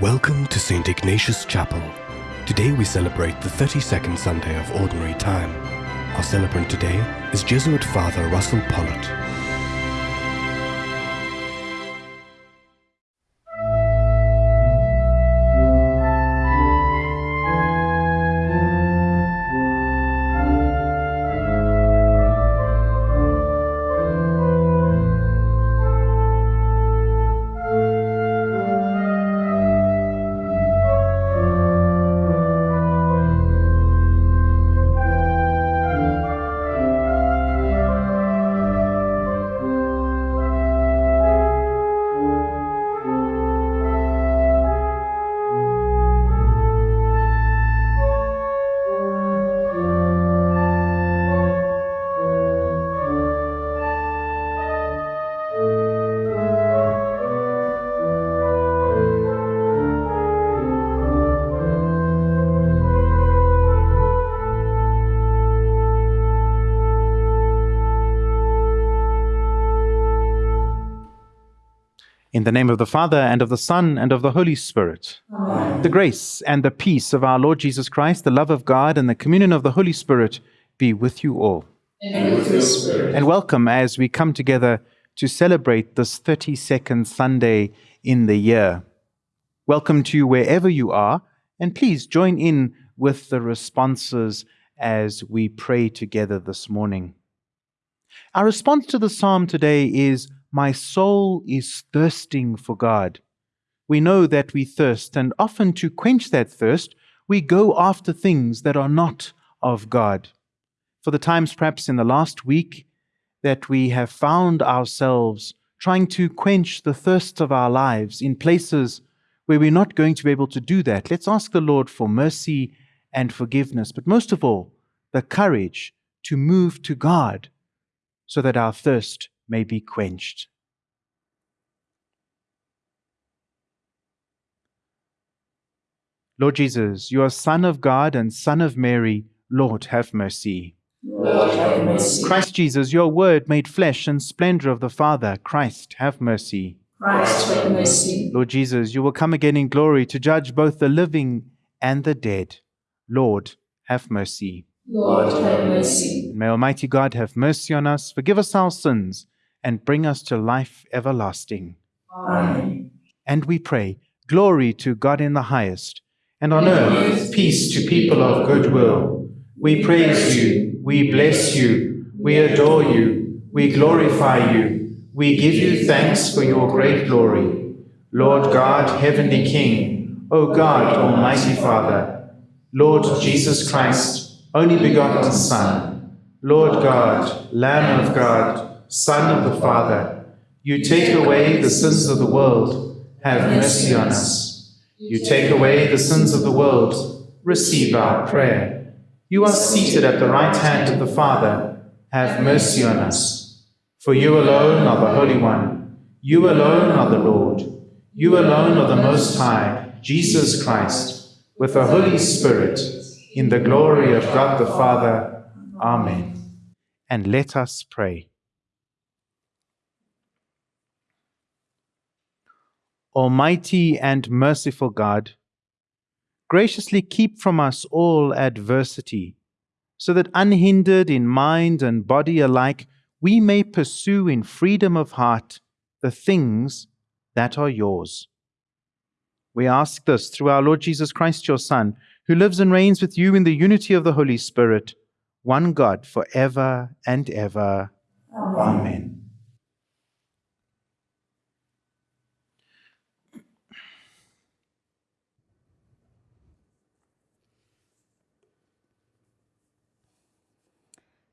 Welcome to St. Ignatius Chapel. Today we celebrate the 32nd Sunday of Ordinary Time. Our celebrant today is Jesuit Father Russell Pollitt. The name of the Father, and of the Son, and of the Holy Spirit. Amen. The grace and the peace of our Lord Jesus Christ, the love of God, and the communion of the Holy Spirit be with you all. And with. And welcome as we come together to celebrate this 32nd Sunday in the year. Welcome to you wherever you are, and please join in with the responses as we pray together this morning. Our response to the psalm today is My soul is thirsting for God. We know that we thirst, and often to quench that thirst, we go after things that are not of God. For the times perhaps in the last week that we have found ourselves trying to quench the thirst of our lives in places where we're not going to be able to do that, let's ask the Lord for mercy and forgiveness, but most of all, the courage to move to God so that our thirst may be quenched. Lord Jesus, you are Son of God and Son of Mary. Lord, have mercy. Lord, have mercy. Christ Jesus, your word made flesh and splendor of the Father. Christ, have mercy. Christ, have mercy. Lord Jesus, you will come again in glory to judge both the living and the dead. Lord, have mercy. Lord, have mercy. May Almighty God have mercy on us, forgive us our sins, and bring us to life everlasting. Amen. And we pray, glory to God in the highest, and on earth peace to people of good will. We praise you, we bless you, we adore you, we glorify you, we give you thanks for your great glory. Lord God, heavenly King, O God, almighty Father, Lord Jesus Christ, only begotten Son, Lord God, Lamb of God, Son of the Father, you take away the sins of the world, have mercy on us. You take away the sins of the world, receive our prayer. You are seated at the right hand of the Father, have mercy on us. For you alone are the Holy One, you alone are the Lord, you alone are the Most High, Jesus Christ, with the Holy Spirit, in the glory of God the Father. Amen. And let us pray. Almighty and merciful God, graciously keep from us all adversity, so that unhindered in mind and body alike, we may pursue in freedom of heart the things that are yours. We ask this through our Lord Jesus Christ, your Son, who lives and reigns with you in the unity of the Holy Spirit, one God, for ever and ever. Amen.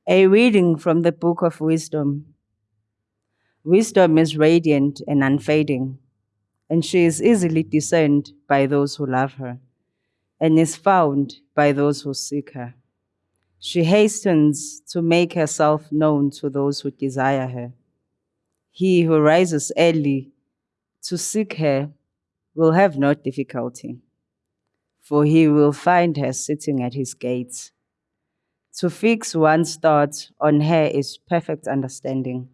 A reading from the Book of Wisdom. Wisdom is radiant and unfading, and she is easily discerned by those who love her, and is found by those who seek her. She hastens to make herself known to those who desire her. He who rises early to seek her will have no difficulty, for he will find her sitting at his gates. To fix one's thoughts on her is perfect understanding,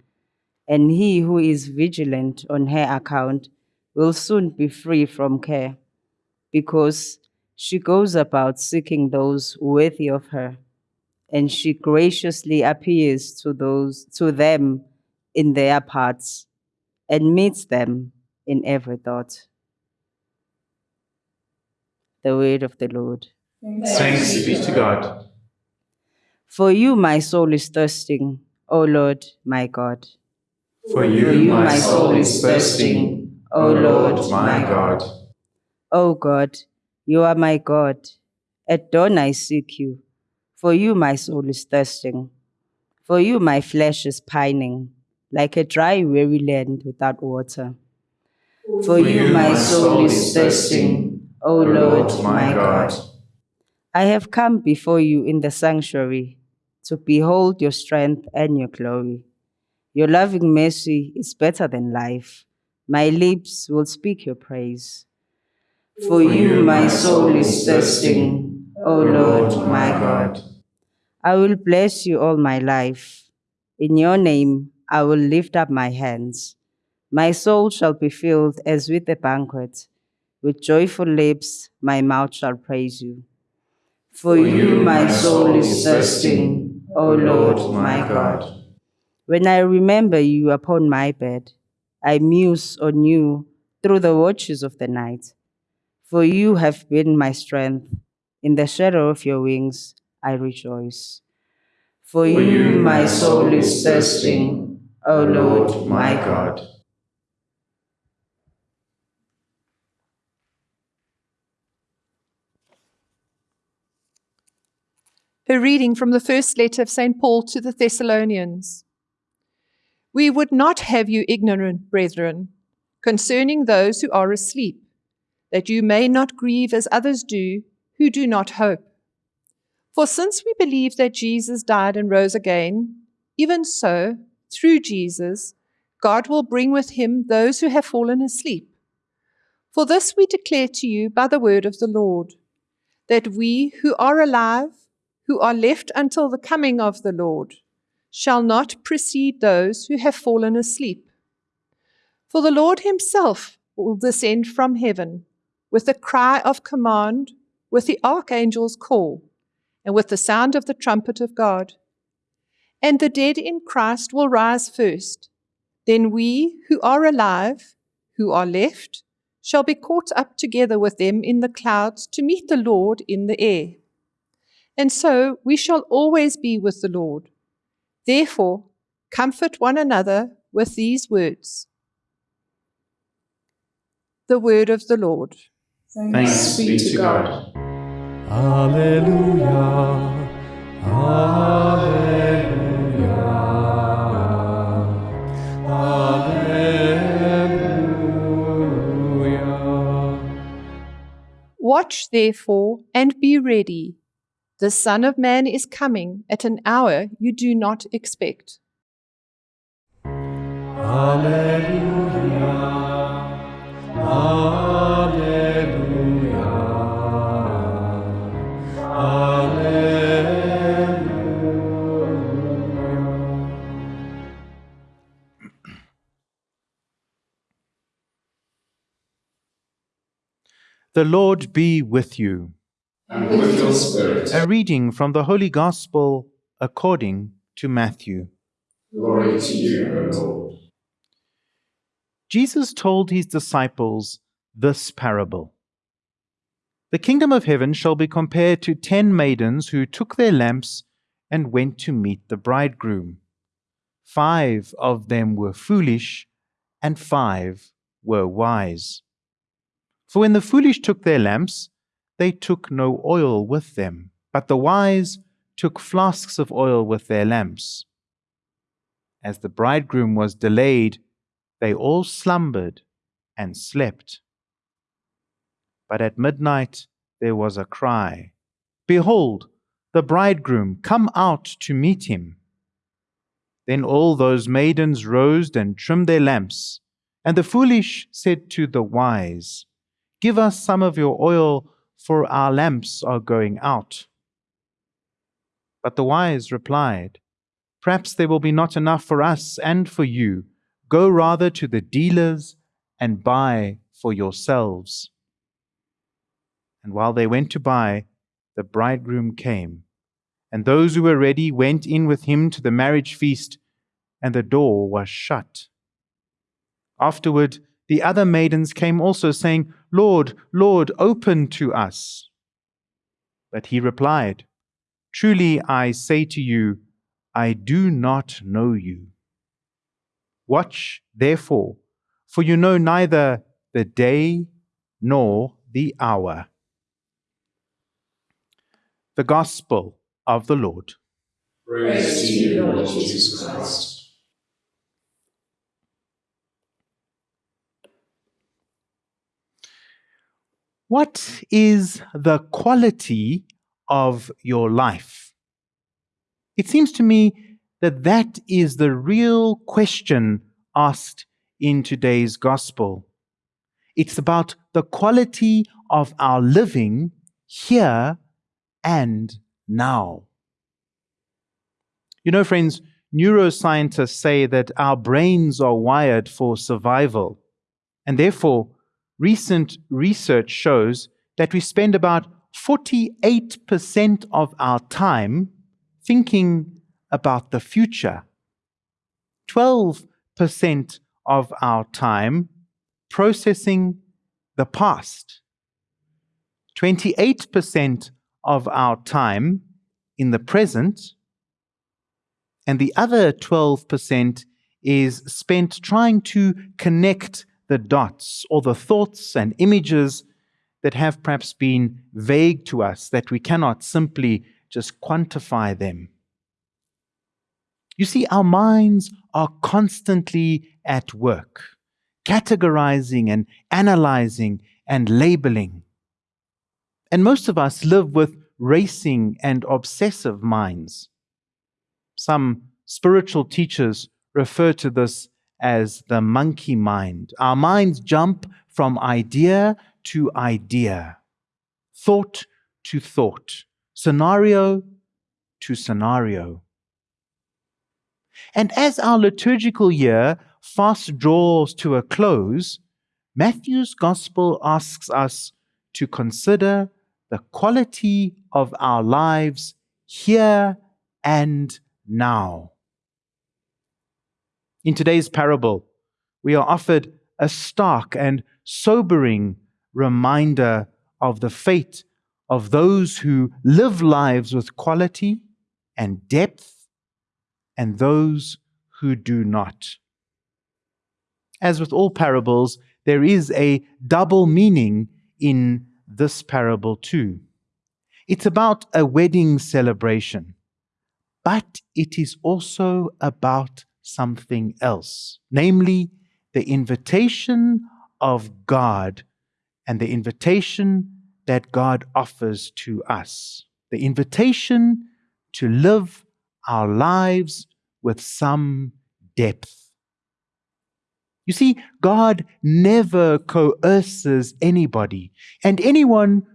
and he who is vigilant on her account will soon be free from care. because she goes about seeking those worthy of her, and she graciously appears to those to them in their parts, and meets them in every thought. The word of the Lord. Thanks be to God. For you my soul is thirsting, O Lord my God. For you my soul is thirsting, O Lord my God. O God, you are my God. At dawn I seek you. For you my soul is thirsting. For you my flesh is pining, like a dry, weary land without water. For you my soul is thirsting, O Lord my God. I have come before you in the sanctuary to behold your strength and your glory. Your loving mercy is better than life. My lips will speak your praise. For you my soul is thirsting, O Lord my God. I will bless you all my life. In your name I will lift up my hands. My soul shall be filled as with a banquet. With joyful lips my mouth shall praise you. For you my soul is thirsting, O Lord my God. When I remember you upon my bed, I muse on you through the watches of the night. For you have been my strength. In the shadow of your wings I rejoice. For you my soul is thirsting, O Lord my God. A reading from the first letter of St. Paul to the Thessalonians. We would not have you ignorant, brethren, concerning those who are asleep, that you may not grieve as others do who do not hope. For since we believe that Jesus died and rose again, even so, through Jesus, God will bring with him those who have fallen asleep. For this we declare to you by the word of the Lord, that we who are alive, who are left until the coming of the Lord, shall not precede those who have fallen asleep. For the Lord himself will descend from heaven with a cry of command, with the archangel's call, and with the sound of the trumpet of God. And the dead in Christ will rise first. Then we who are alive, who are left, shall be caught up together with them in the clouds to meet the Lord in the air. And so we shall always be with the Lord. Therefore, comfort one another with these words. The word of the Lord. Thanks be to God. Alleluia. Alleluia. Alleluia. Watch therefore and be ready. The Son of Man is coming at an hour you do not expect. Alleluia. Alleluia. Alleluia. The Lord be with you. And with your spirit. A reading from the Holy Gospel according to Matthew. Glory to you, O Lord. Jesus told his disciples this parable The kingdom of heaven shall be compared to ten maidens who took their lamps and went to meet the bridegroom. Five of them were foolish, and five were wise. For when the foolish took their lamps, they took no oil with them, but the wise took flasks of oil with their lamps. As the bridegroom was delayed, they all slumbered and slept. But at midnight there was a cry Behold, the bridegroom, come out to meet him. Then all those maidens rose and trimmed their lamps. And the foolish said to the wise, Give us some of your oil, for our lamps are going out. But the wise replied, Perhaps there will be not enough for us and for you. Go rather to the dealers and buy for yourselves. And while they went to buy, the bridegroom came. And those who were ready went in with him to the marriage feast, and the door was shut. Afterward, the other maidens came also, saying, Lord, Lord, open to us. But he replied, Truly I say to you, I do not know you. Watch, therefore, for you know neither the day nor the hour. The Gospel of the Lord. Praise to you, Lord Jesus Christ. What is the quality of your life? It seems to me that that is the real question asked in today's gospel. It's about the quality of our living here and now. You know, friends, neuroscientists say that our brains are wired for survival, and therefore, recent research shows that we spend about 48% of our time thinking about the future, 12% of our time processing the past, 28% of our time in the present, and the other 12% is spent trying to connect the dots or the thoughts and images that have perhaps been vague to us, that we cannot simply just quantify them. You see, our minds are constantly at work, categorizing and analyzing and labeling. And most of us live with racing and obsessive minds. Some spiritual teachers refer to this as the monkey mind. Our minds jump from idea to idea, thought to thought, scenario to scenario. And as our liturgical year fast draws to a close, Matthew's Gospel asks us to consider the quality of our lives here and now. In today's parable, we are offered a stark and sobering reminder of the fate of those who live lives with quality and depth and those who do not. As with all parables, there is a double meaning in this parable too. It's about a wedding celebration, but it is also about something else, namely the invitation of God and the invitation that God offers to us. The invitation to live our lives with some depth. You see, God never coerces anybody, and anyone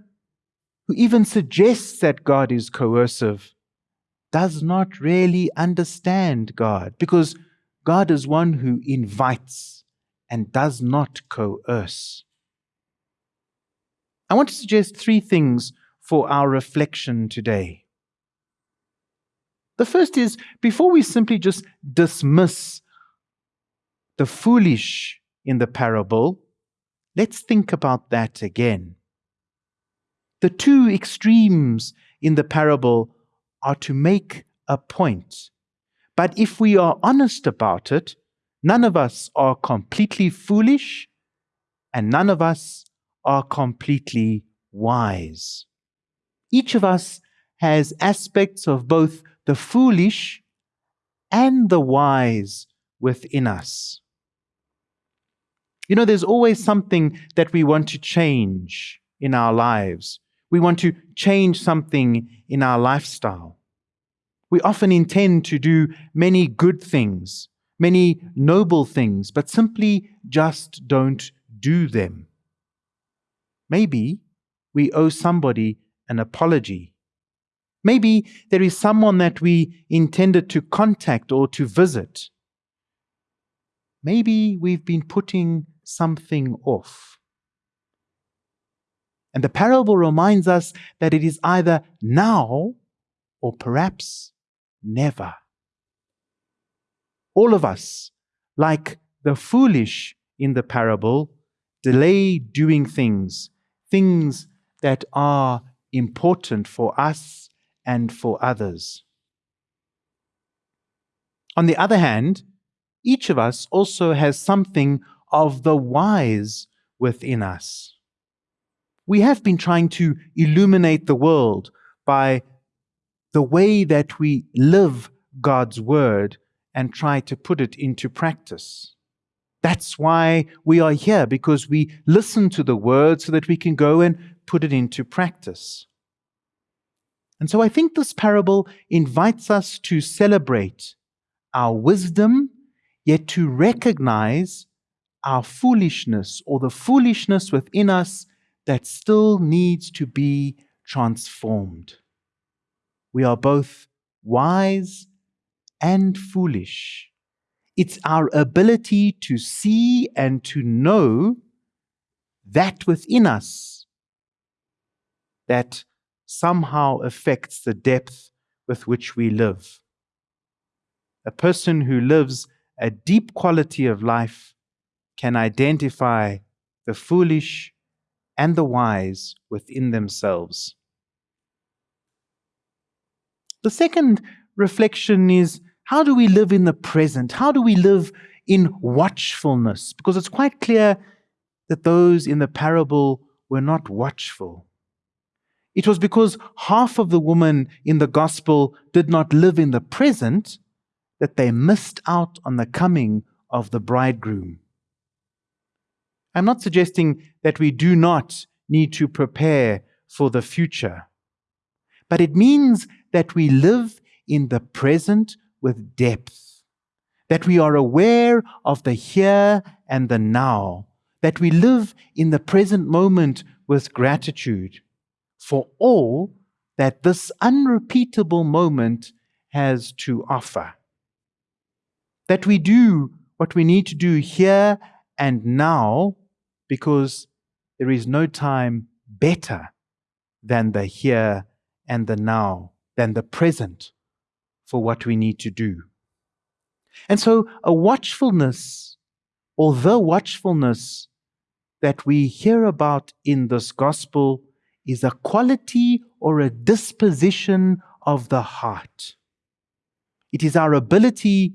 who even suggests that God is coercive does not really understand God because God is one who invites and does not coerce. I want to suggest three things for our reflection today. The first is before we simply just dismiss the foolish in the parable, let's think about that again. The two extremes in the parable are to make a point. But if we are honest about it, none of us are completely foolish and none of us are completely wise. Each of us has aspects of both the foolish and the wise within us. You know, there's always something that we want to change in our lives. We want to change something in our lifestyle. We often intend to do many good things, many noble things, but simply just don't do them. Maybe we owe somebody an apology. Maybe there is someone that we intended to contact or to visit. Maybe we've been putting something off. And the parable reminds us that it is either now or perhaps never. All of us, like the foolish in the parable, delay doing things, things that are important for us and for others. On the other hand, each of us also has something of the wise within us. We have been trying to illuminate the world by the way that we live God's word and try to put it into practice. That's why we are here, because we listen to the word so that we can go and put it into practice. And so I think this parable invites us to celebrate our wisdom, yet to recognize our foolishness or the foolishness within us that still needs to be transformed. We are both wise and foolish. It's our ability to see and to know that within us that somehow affects the depth with which we live. A person who lives a deep quality of life can identify the foolish and the wise within themselves. The second reflection is how do we live in the present? How do we live in watchfulness? Because it's quite clear that those in the parable were not watchful. It was because half of the women in the gospel did not live in the present that they missed out on the coming of the bridegroom. I'm not suggesting that we do not need to prepare for the future, but it means that we live in the present with depth, that we are aware of the here and the now, that we live in the present moment with gratitude for all that this unrepeatable moment has to offer. That we do what we need to do here and now because there is no time better than the here and the now, than the present for what we need to do. And so, a watchfulness, or the watchfulness that we hear about in this gospel, is a quality or a disposition of the heart. It is our ability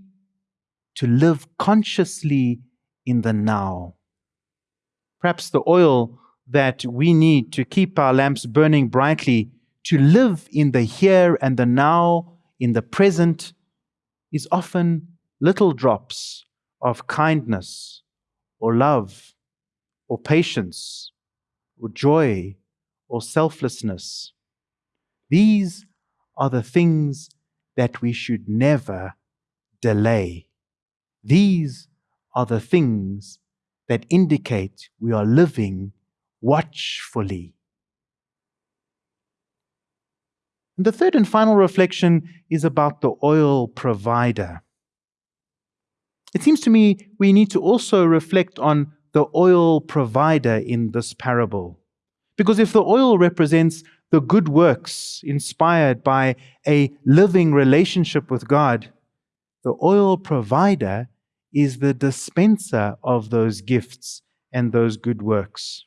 to live consciously in the now. Perhaps the oil that we need to keep our lamps burning brightly, to live in the here and the now, in the present, is often little drops of kindness or love or patience or joy or selflessness. These are the things that we should never delay. These are the things that indicate we are living watchfully. And the third and final reflection is about the oil provider. It seems to me we need to also reflect on the oil provider in this parable. Because if the oil represents the good works inspired by a living relationship with God, the oil provider is the dispenser of those gifts and those good works.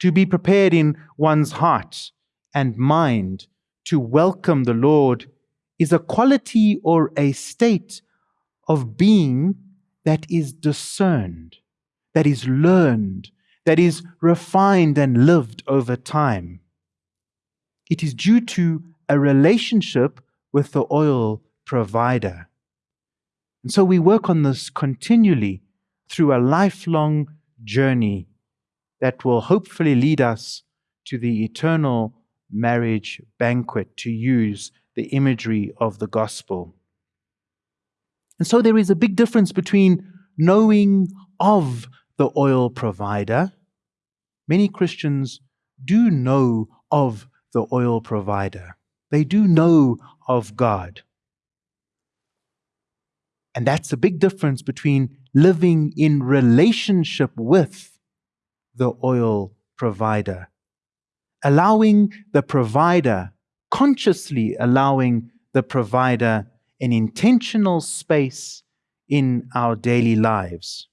To be prepared in one's heart and mind to welcome the Lord is a quality or a state of being that is discerned, that is learned, that is refined and lived over time. It is due to a relationship with the oil provider. And so we work on this continually through a lifelong journey that will hopefully lead us to the eternal marriage banquet, to use the imagery of the gospel. And so there is a big difference between knowing of the oil provider. Many Christians do know of the oil provider, they do know of God. And that's a big difference between living in relationship with the oil provider allowing the provider, consciously allowing the provider an intentional space in our daily lives.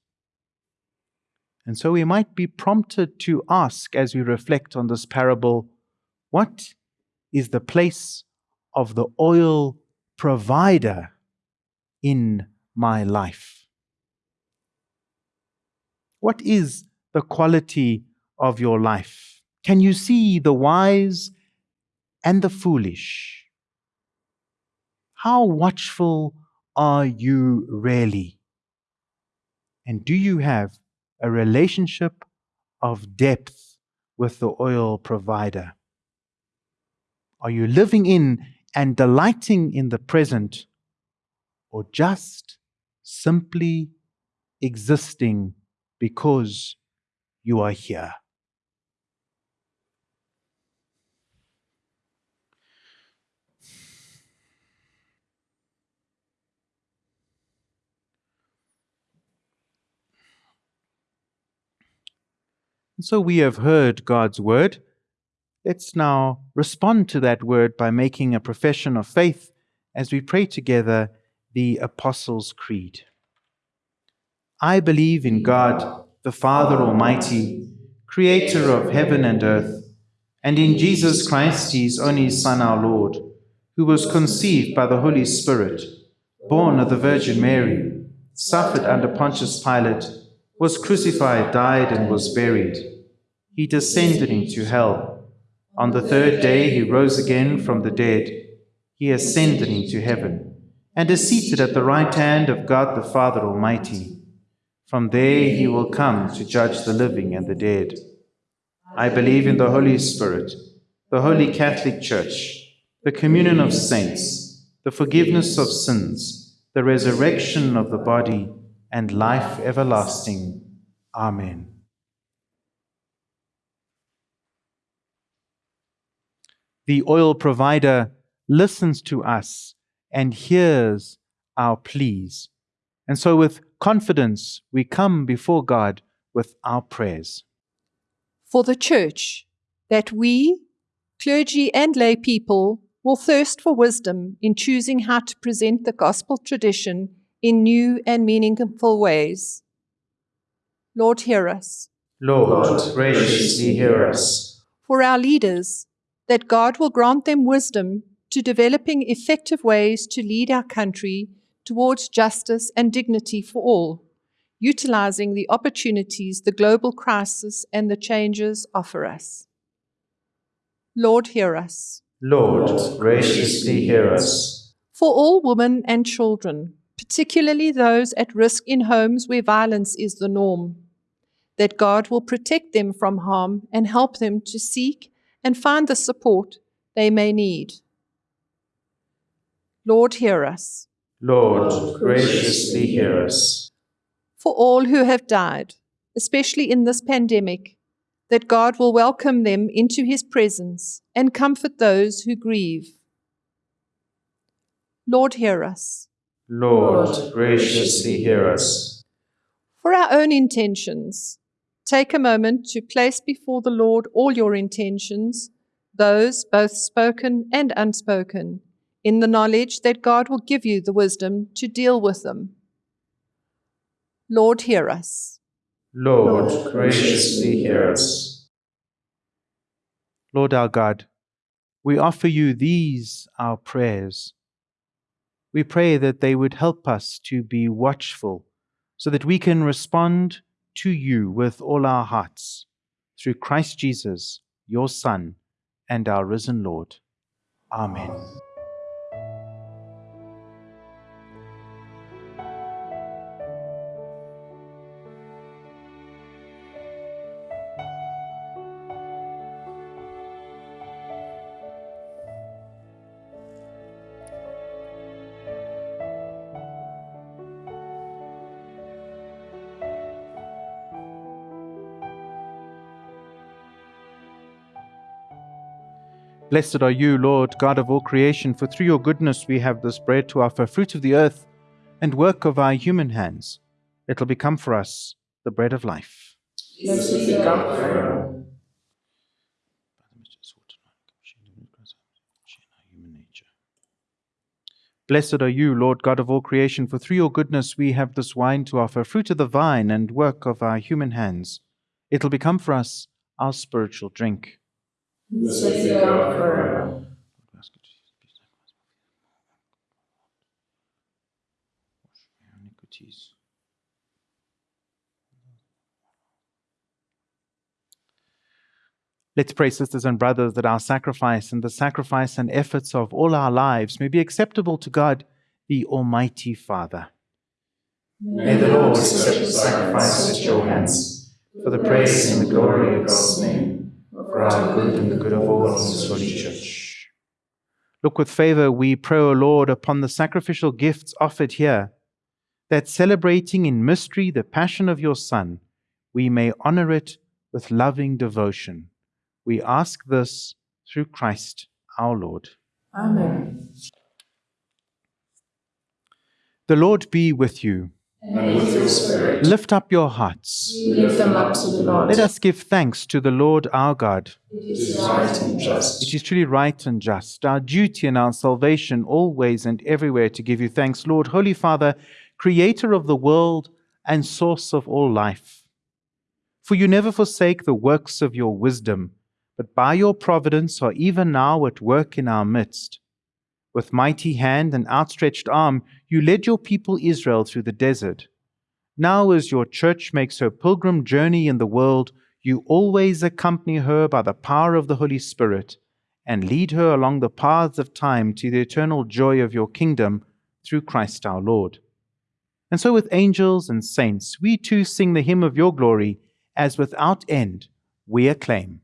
And so we might be prompted to ask as we reflect on this parable what is the place of the oil provider in my life? What is the quality of your life? Can you see the wise and the foolish? How watchful are you really? And do you have a relationship of depth with the oil provider? Are you living in and delighting in the present, or just simply existing because you are here? So we have heard God's word. Let's now respond to that word by making a profession of faith as we pray together the Apostles' Creed. I believe in God, the Father Almighty, creator of heaven and earth, and in Jesus Christ, his only Son, our Lord, who was conceived by the Holy Spirit, born of the Virgin Mary, suffered under Pontius Pilate was crucified, died, and was buried. He descended into hell. On the third day he rose again from the dead. He ascended into heaven, and is seated at the right hand of God the Father Almighty. From there he will come to judge the living and the dead. I believe in the Holy Spirit, the Holy Catholic Church, the communion of saints, the forgiveness of sins, the resurrection of the body, and life everlasting. Amen. The oil provider listens to us and hears our pleas. And so, with confidence, we come before God with our prayers. For the Church, that we, clergy and lay people, will thirst for wisdom in choosing how to present the gospel tradition in new and meaningful ways. Lord, hear us. Lord, graciously hear us. For our leaders, that God will grant them wisdom to developing effective ways to lead our country towards justice and dignity for all, utilizing the opportunities the global crisis and the changes offer us. Lord, hear us. Lord, graciously hear us. For all women and children, particularly those at risk in homes where violence is the norm, that God will protect them from harm and help them to seek and find the support they may need. Lord, hear us. Lord, graciously hear us. For all who have died, especially in this pandemic, that God will welcome them into his presence and comfort those who grieve. Lord, hear us. Lord, graciously hear us. For our own intentions, take a moment to place before the Lord all your intentions, those both spoken and unspoken, in the knowledge that God will give you the wisdom to deal with them. Lord, hear us. Lord, graciously hear us. Lord our God, we offer you these our prayers we pray that they would help us to be watchful so that we can respond to you with all our hearts through Christ Jesus, your Son, and our risen Lord. Amen. Blessed are you, Lord, God of all creation, for through your goodness we have this bread to offer, fruit of the earth and work of our human hands. It'll become for us the bread of life. Blessed are you, Lord God of all creation, for through your goodness we have this wine to offer, fruit of the vine and work of our human hands. It'll become for us our spiritual drink. Uh, Let's pray, sisters and brothers, that our sacrifice and the sacrifice and efforts of all our lives may be acceptable to God, the Almighty Father. May the Lord accept the sacrifice at your hands, for the praise and the glory of God's name, for our good and the good of all His holy church. Look with favor, we pray, O Lord, upon the sacrificial gifts offered here, that celebrating in mystery the passion of your Son, we may honor it with loving devotion. We ask this through Christ our Lord. Amen. The Lord be with you. And with your spirit, Lift up your hearts. we lift them up to the Lord. Let us give thanks to the Lord our God. It is right and just. It is truly right and just, our duty and our salvation, always and everywhere to give you thanks, Lord, Holy Father, Creator of the world and source of all life. For you never forsake the works of your wisdom, but by your providence are even now at work in our midst. With mighty hand and outstretched arm, you led your people Israel through the desert. Now, as your church makes her pilgrim journey in the world, you always accompany her by the power of the Holy Spirit and lead her along the paths of time to the eternal joy of your kingdom through Christ our Lord. And so, with angels and saints, we too sing the hymn of your glory, as without end we acclaim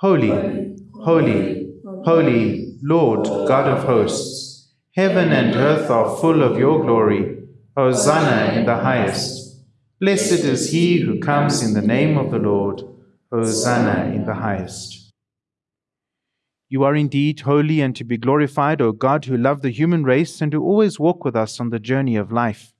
Holy, holy, holy, Lord God of hosts, heaven and earth are full of your glory. Hosanna in the highest. Blessed is he who comes in the name of the Lord. Hosanna in the highest. You are indeed holy and to be glorified, O God, who love the human race and who always walk with us on the journey of life.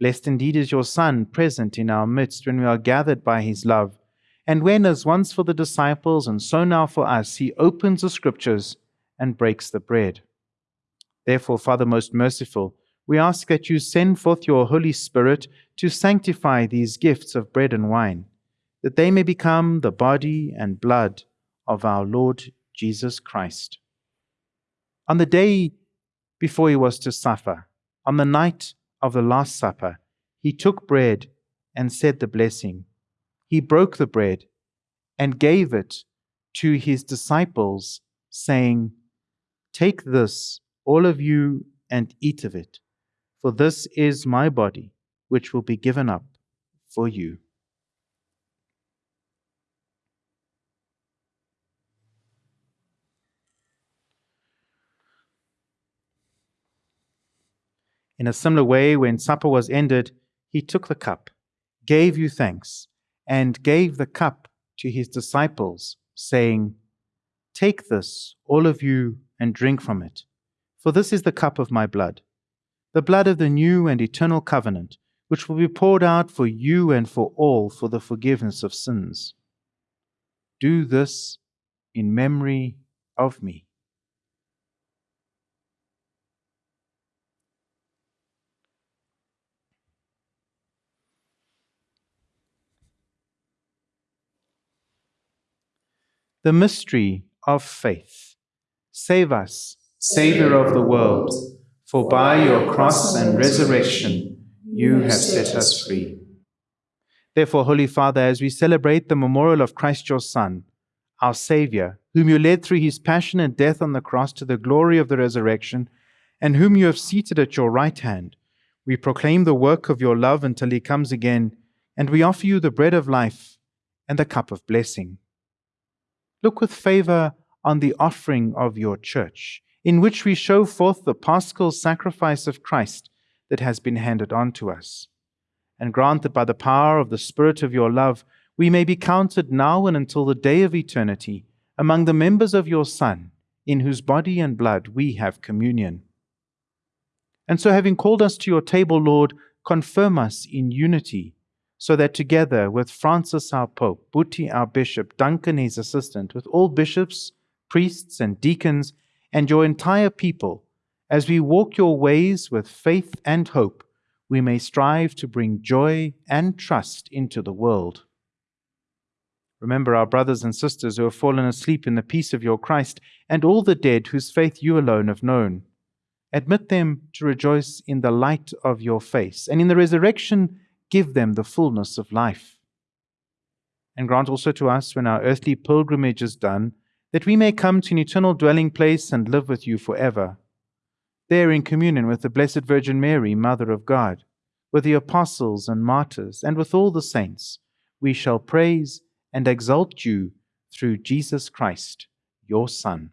Blessed indeed is your Son, present in our midst when we are gathered by his love, and when, as once for the disciples and so now for us, he opens the scriptures and breaks the bread. Therefore, Father most merciful, we ask that you send forth your Holy Spirit to sanctify these gifts of bread and wine, that they may become the body and blood of our Lord Jesus Christ. On the day before he was to suffer, on the night of the Last Supper, he took bread and said the blessing. He broke the bread and gave it to his disciples, saying, Take this, all of you, and eat of it, for this is my body, which will be given up for you. In a similar way, when supper was ended, he took the cup, gave you thanks, and gave the cup to his disciples, saying, Take this, all of you, and drink from it, for this is the cup of my blood, the blood of the new and eternal covenant, which will be poured out for you and for all for the forgiveness of sins. Do this in memory of me. The mystery of faith. Save us, Saviour of the world, for by your cross and resurrection you have set us free. Therefore, Holy Father, as we celebrate the memorial of Christ your Son, our Saviour, whom you led through his passion and death on the cross to the glory of the resurrection, and whom you have seated at your right hand, we proclaim the work of your love until he comes again, and we offer you the bread of life and the cup of blessing. Look with favor on the offering of your church, in which we show forth the paschal sacrifice of Christ that has been handed on to us. And grant that by the power of the Spirit of your love, we may be counted now and until the day of eternity among the members of your Son, in whose body and blood we have communion. And so, having called us to your table, Lord, confirm us in unity so that together with Francis our Pope, Buti our Bishop, Duncan his assistant, with all bishops, priests, and deacons, and your entire people, As we walk your ways with faith and hope, we may strive to bring joy and trust into the world. Remember our brothers and sisters who have fallen asleep in the peace of your Christ, and all the dead whose faith you alone have known. Admit them to rejoice in the light of your face, and in the resurrection give them the fullness of life. And grant also to us, when our earthly pilgrimage is done, that we may come to an eternal dwelling place and live with you forever. There, in communion with the Blessed Virgin Mary, Mother of God, with the apostles and martyrs, and with all the saints, we shall praise and exalt you through Jesus Christ, your Son.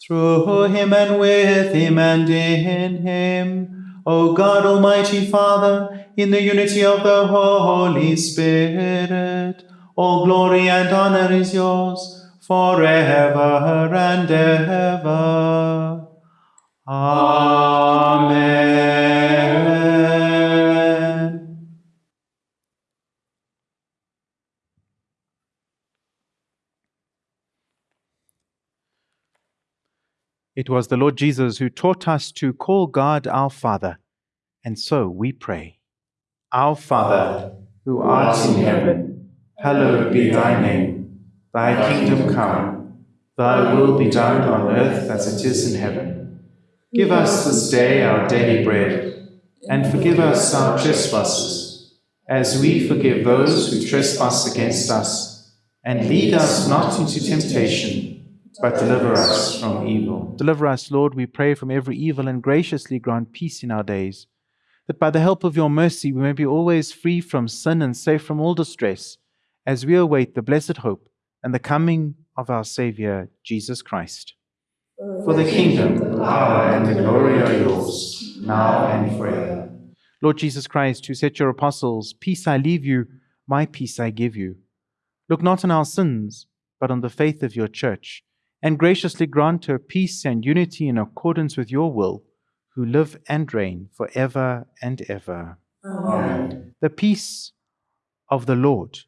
Through him and with him and in him, O God Almighty Father, in the unity of the Holy Spirit, all glory and honor is yours forever and ever. Amen. It was the Lord Jesus who taught us to call God our Father, and so we pray. Our Father, who art in heaven, hallowed be thy name. Thy kingdom come, thy will be done on earth as it is in heaven. Give us this day our daily bread, and forgive us our trespasses, as we forgive those who trespass against us. And lead us not into temptation, but deliver us from evil. Deliver us, Lord, we pray, from every evil, and graciously grant peace in our days, that by the help of your mercy we may be always free from sin and safe from all distress, as we await the blessed hope and the coming of our Saviour, Jesus Christ. For the kingdom, the power, and the glory are yours, now and forever. Lord Jesus Christ, who said to your apostles, Peace I leave you, my peace I give you. Look not on our sins, but on the faith of your church, and graciously grant her peace and unity in accordance with your will, who live and reign for ever and ever. Amen. The peace of the Lord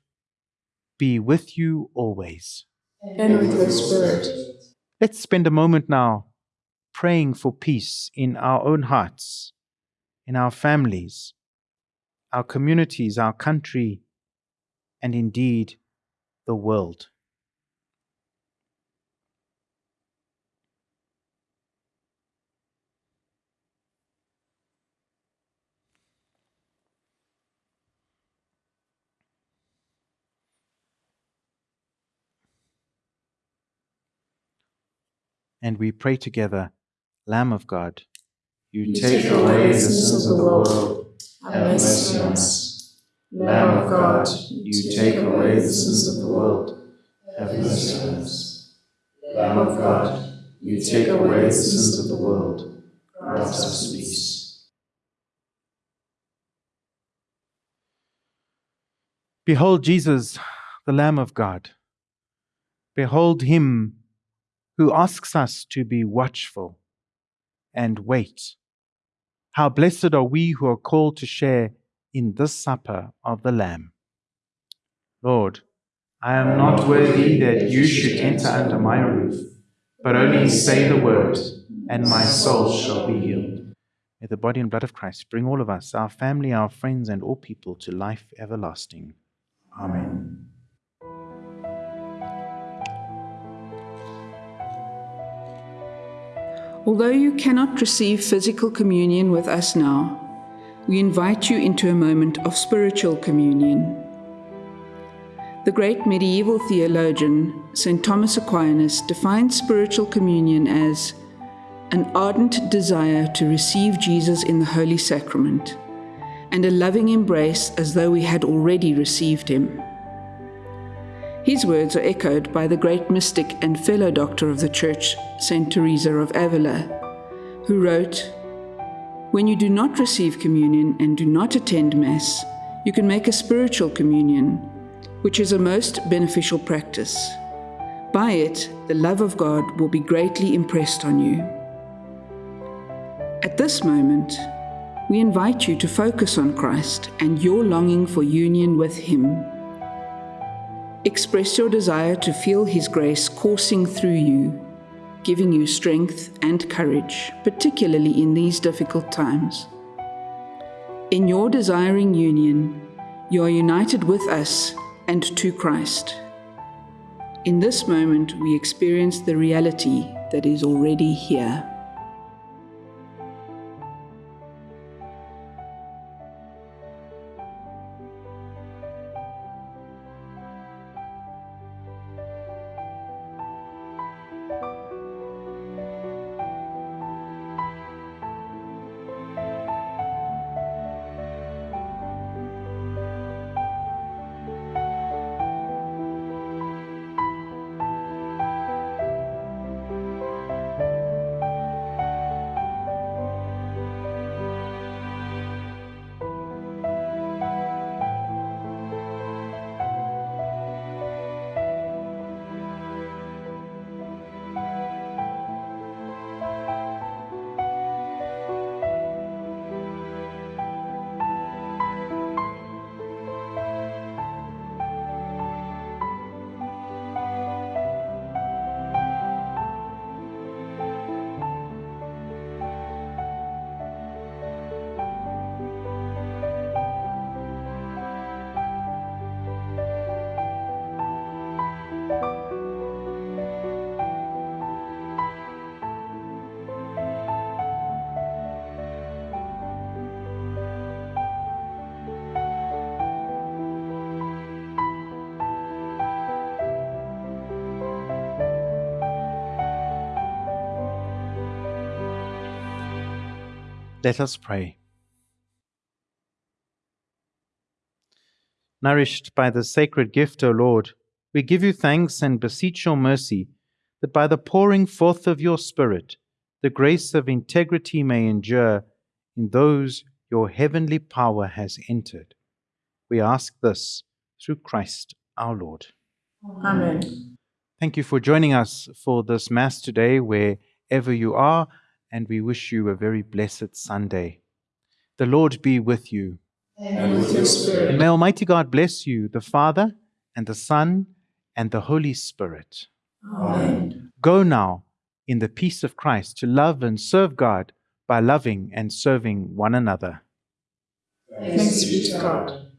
be with you always. And with your spirit. Let's spend a moment now praying for peace in our own hearts, in our families, our communities, our country, and indeed the world. And we pray together, Lamb of God, You take away the sins of the world. Have mercy on us. Lamb of God, you take away the sins of the world. Have mercy on us. Lamb of God, you take away the sins of the world. Grant us peace. Behold Jesus, the Lamb of God. Behold him who asks us to be watchful and wait. How blessed are we who are called to share in this supper of the Lamb. Lord, I am not worthy that you should enter under my roof, but only say the word, and my soul shall be healed. May the body and blood of Christ bring all of us, our family, our friends, and all people to life everlasting. Amen. Although you cannot receive physical communion with us now, we invite you into a moment of spiritual communion. The great medieval theologian, St. Thomas Aquinas, defines spiritual communion as an ardent desire to receive Jesus in the Holy Sacrament and a loving embrace as though we had already received him. His words are echoed by the great mystic and fellow doctor of the Church, St. Teresa of Avila, who wrote, When you do not receive communion and do not attend Mass, you can make a spiritual communion, which is a most beneficial practice. By it, the love of God will be greatly impressed on you. At this moment, we invite you to focus on Christ and your longing for union with Him. Express your desire to feel His grace coursing through you, giving you strength and courage, particularly in these difficult times. In your desiring union, you are united with us and to Christ. In this moment, we experience the reality that is already here. Let us pray. Nourished by the sacred gift, O Lord, we give you thanks and beseech your mercy that by the pouring forth of your Spirit, the grace of integrity may endure in those your heavenly power has entered. We ask this through Christ our Lord. Amen. Thank you for joining us for this Mass today, wherever you are and we wish you a very blessed Sunday. The Lord be with you. And with your spirit. And may Almighty God bless you, the Father, and the Son, and the Holy Spirit. Amen. Go now in the peace of Christ to love and serve God by loving and serving one another. Thanks be to God.